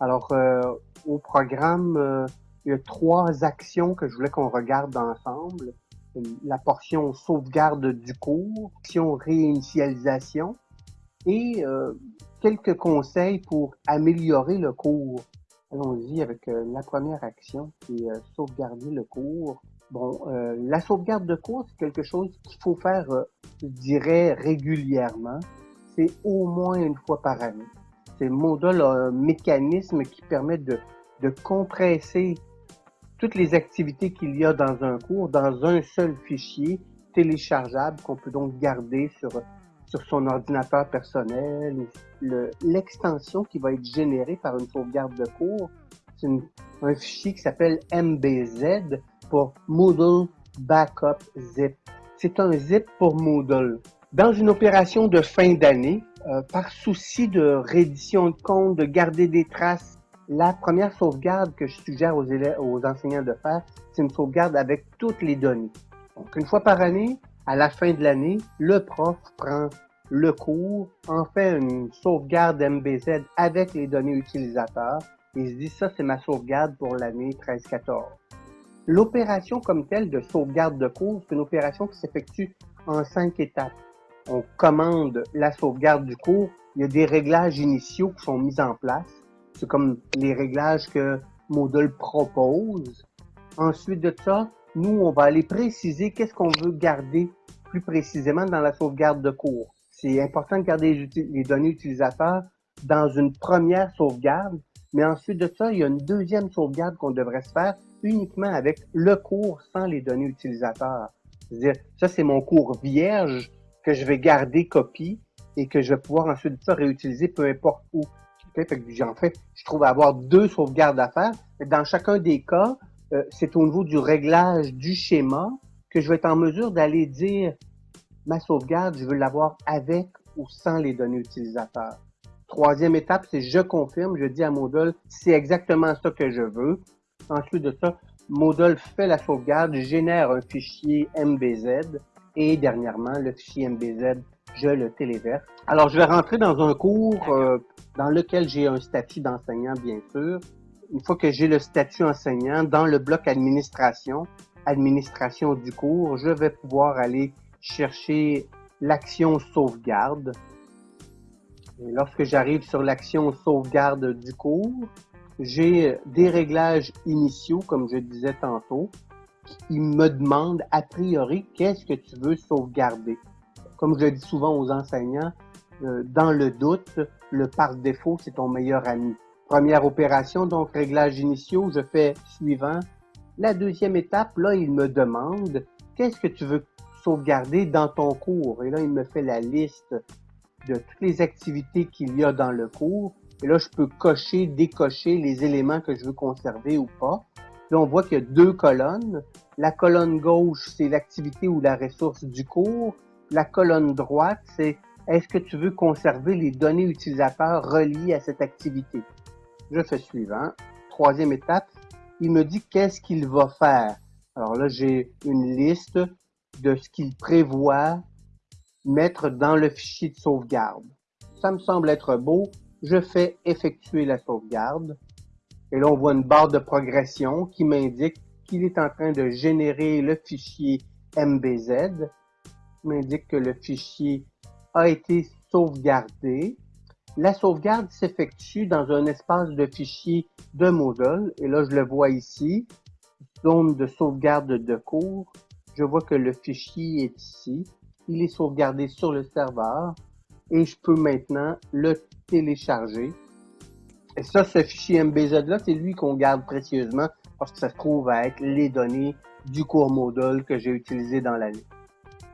Alors, euh, au programme, euh, il y a trois actions que je voulais qu'on regarde ensemble. La portion sauvegarde du cours, portion réinitialisation et euh, quelques conseils pour améliorer le cours. Allons-y avec la première action qui est sauvegarder le cours. Bon, la sauvegarde de cours, c'est quelque chose qu'il faut faire, je dirais, régulièrement. C'est au moins une fois par année c'est Moodle a un mécanisme qui permet de, de compresser toutes les activités qu'il y a dans un cours dans un seul fichier téléchargeable qu'on peut donc garder sur, sur son ordinateur personnel. L'extension qui va être générée par une sauvegarde de cours, c'est un fichier qui s'appelle MBZ pour Moodle Backup Zip. C'est un zip pour Moodle. Dans une opération de fin d'année, euh, par souci de reddition de compte, de garder des traces, la première sauvegarde que je suggère aux, élèves, aux enseignants de faire, c'est une sauvegarde avec toutes les données. Donc, une fois par année, à la fin de l'année, le prof prend le cours, en fait une sauvegarde MBZ avec les données utilisateurs et se dit ça, c'est ma sauvegarde pour l'année 13-14. L'opération comme telle de sauvegarde de cours, c'est une opération qui s'effectue en cinq étapes on commande la sauvegarde du cours, il y a des réglages initiaux qui sont mis en place. C'est comme les réglages que Moodle propose. Ensuite de ça, nous, on va aller préciser qu'est-ce qu'on veut garder plus précisément dans la sauvegarde de cours. C'est important de garder les données utilisateurs dans une première sauvegarde, mais ensuite de ça, il y a une deuxième sauvegarde qu'on devrait se faire uniquement avec le cours sans les données utilisateurs. C'est-à-dire, ça c'est mon cours vierge, que je vais garder copie et que je vais pouvoir ensuite ça réutiliser peu importe où. En fait, je trouve avoir deux sauvegardes à faire. Dans chacun des cas, euh, c'est au niveau du réglage du schéma que je vais être en mesure d'aller dire ma sauvegarde, je veux l'avoir avec ou sans les données utilisateurs. Troisième étape, c'est je confirme, je dis à Moodle, c'est exactement ça que je veux. Ensuite de ça, Moodle fait la sauvegarde, génère un fichier MBZ et dernièrement, le fichier MBZ, je le téléverse. Alors, je vais rentrer dans un cours euh, dans lequel j'ai un statut d'enseignant, bien sûr. Une fois que j'ai le statut enseignant, dans le bloc administration, administration du cours, je vais pouvoir aller chercher l'action sauvegarde. Et lorsque j'arrive sur l'action sauvegarde du cours, j'ai des réglages initiaux, comme je disais tantôt il me demande a priori qu'est-ce que tu veux sauvegarder? Comme je le dis souvent aux enseignants, euh, dans le doute, le par défaut, c'est ton meilleur ami. Première opération, donc réglages initiaux, je fais suivant. La deuxième étape, là, il me demande qu'est-ce que tu veux sauvegarder dans ton cours? Et là, il me fait la liste de toutes les activités qu'il y a dans le cours. Et là, je peux cocher, décocher les éléments que je veux conserver ou pas. Là, on voit qu'il y a deux colonnes. La colonne gauche, c'est l'activité ou la ressource du cours. La colonne droite, c'est est-ce que tu veux conserver les données utilisateurs reliées à cette activité? Je fais suivant. Troisième étape, il me dit qu'est-ce qu'il va faire. Alors là, j'ai une liste de ce qu'il prévoit mettre dans le fichier de sauvegarde. Ça me semble être beau. Je fais effectuer la sauvegarde. Et là, on voit une barre de progression qui m'indique qu'il est en train de générer le fichier MBZ, m'indique que le fichier a été sauvegardé. La sauvegarde s'effectue dans un espace de fichiers de Moodle. Et là, je le vois ici, zone de sauvegarde de cours. Je vois que le fichier est ici. Il est sauvegardé sur le serveur et je peux maintenant le télécharger et ça, ce fichier MBZ-là, c'est lui qu'on garde précieusement parce que ça se trouve à être les données du cours Moodle que j'ai utilisé dans l'année.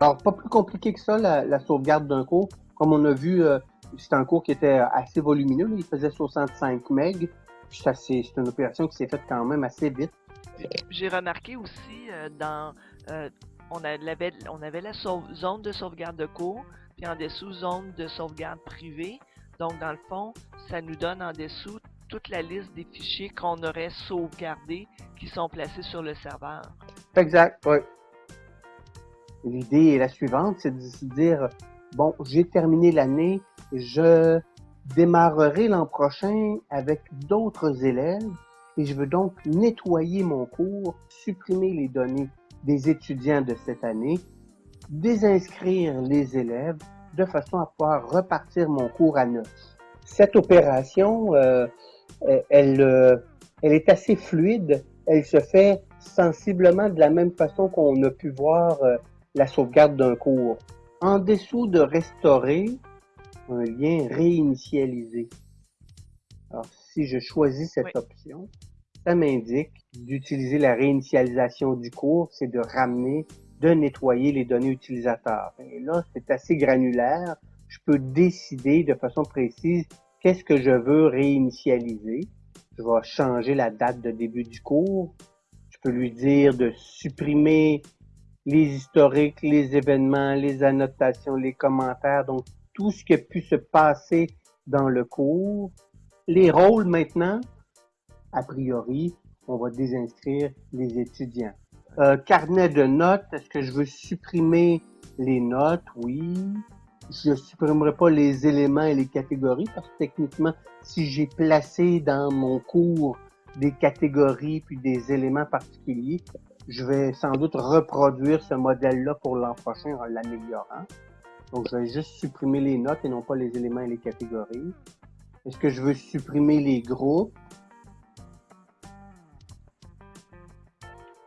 Alors, pas plus compliqué que ça, la, sauvegarde d'un cours. Comme on a vu, euh, c'est un cours qui était assez volumineux. il faisait 65 MB. C'est une opération qui s'est faite quand même assez vite. J'ai remarqué aussi euh, dans... Euh, on, avait, on avait la zone de sauvegarde de cours, puis en dessous, zone de sauvegarde privée. Donc, dans le fond, ça nous donne en dessous toute la liste des fichiers qu'on aurait sauvegardés qui sont placés sur le serveur. Exact, oui. L'idée est la suivante, c'est de se dire, bon, j'ai terminé l'année, je démarrerai l'an prochain avec d'autres élèves et je veux donc nettoyer mon cours, supprimer les données des étudiants de cette année, désinscrire les élèves de façon à pouvoir repartir mon cours à neuf. Cette opération, euh, elle, euh, elle est assez fluide. Elle se fait sensiblement de la même façon qu'on a pu voir euh, la sauvegarde d'un cours. En dessous de restaurer, un lien réinitialisé. Alors, si je choisis cette option, ça m'indique d'utiliser la réinitialisation du cours, c'est de ramener, de nettoyer les données utilisateurs. Et là, c'est assez granulaire. Je peux décider de façon précise qu'est-ce que je veux réinitialiser. Je vais changer la date de début du cours. Je peux lui dire de supprimer les historiques, les événements, les annotations, les commentaires, donc tout ce qui a pu se passer dans le cours. Les rôles maintenant, a priori, on va désinscrire les étudiants. Euh, carnet de notes, est-ce que je veux supprimer les notes? Oui. Je supprimerai pas les éléments et les catégories parce que techniquement, si j'ai placé dans mon cours des catégories puis des éléments particuliers, je vais sans doute reproduire ce modèle-là pour l'an prochain en l'améliorant. Donc, je vais juste supprimer les notes et non pas les éléments et les catégories. Est-ce que je veux supprimer les groupes?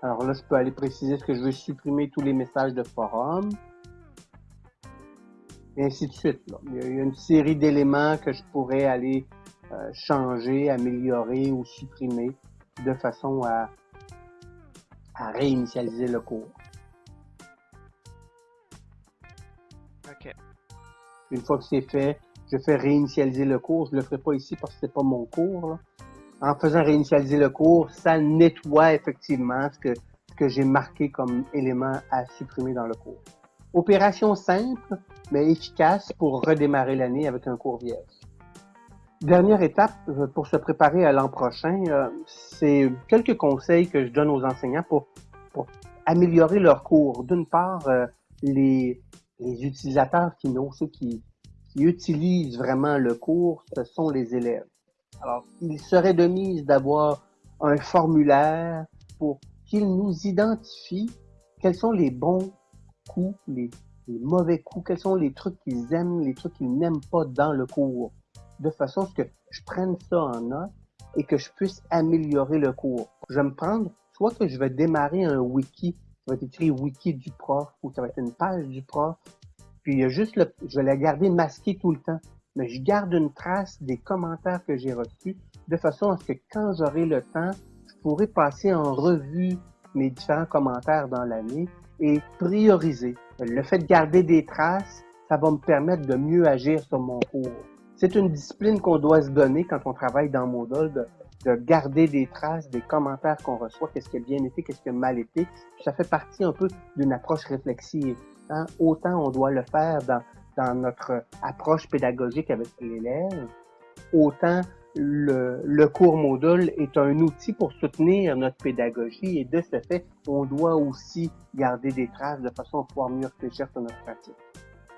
Alors là, je peux aller préciser ce que je veux supprimer tous les messages de forum. Et ainsi de suite. Il y a une série d'éléments que je pourrais aller euh, changer, améliorer ou supprimer de façon à, à réinitialiser le cours. OK. Une fois que c'est fait, je fais réinitialiser le cours. Je ne le ferai pas ici parce que c'est pas mon cours. En faisant réinitialiser le cours, ça nettoie effectivement ce que, j'ai marqué comme élément à supprimer dans le cours. Opération simple, mais efficace pour redémarrer l'année avec un cours vierge. Dernière étape euh, pour se préparer à l'an prochain, euh, c'est quelques conseils que je donne aux enseignants pour, améliorer leur cours. D'une part, euh, les, les utilisateurs finaux, ceux qui utilisent vraiment le cours, ce sont les élèves. Alors, il serait de mise d'avoir un formulaire pour qu'ils nous identifient quels sont les bons coups, les, les, mauvais coups, quels sont les trucs qu'ils aiment, les trucs qu'ils n'aiment pas dans le cours, de façon à ce que je prenne ça en note et que je puisse améliorer le cours. Je vais me prendre, soit que je vais démarrer un wiki, ça va être écrit wiki du prof, ou ça va être une page du prof, puis il y a juste le, je vais la garder masquée tout le temps. Mais je garde une trace des commentaires que j'ai reçus de façon à ce que quand j'aurai le temps, je pourrai passer en revue mes différents commentaires dans l'année et prioriser. Le fait de garder des traces, ça va me permettre de mieux agir sur mon cours. C'est une discipline qu'on doit se donner quand on travaille dans Moodle, de, de garder des traces des commentaires qu'on reçoit, qu'est-ce qui a bien été, qu'est-ce qui a mal été. Ça fait partie un peu d'une approche réflexive. Hein? Autant on doit le faire dans, dans notre approche pédagogique avec l'élève, autant le, le, cours module est un outil pour soutenir notre pédagogie et de ce fait, on doit aussi garder des traces de façon à pouvoir mieux réfléchir sur notre pratique.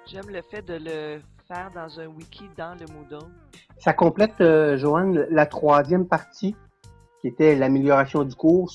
J'aime le fait de le faire dans un wiki dans le Moodle. Ça complète, euh, Joanne, la troisième partie qui était l'amélioration du cours.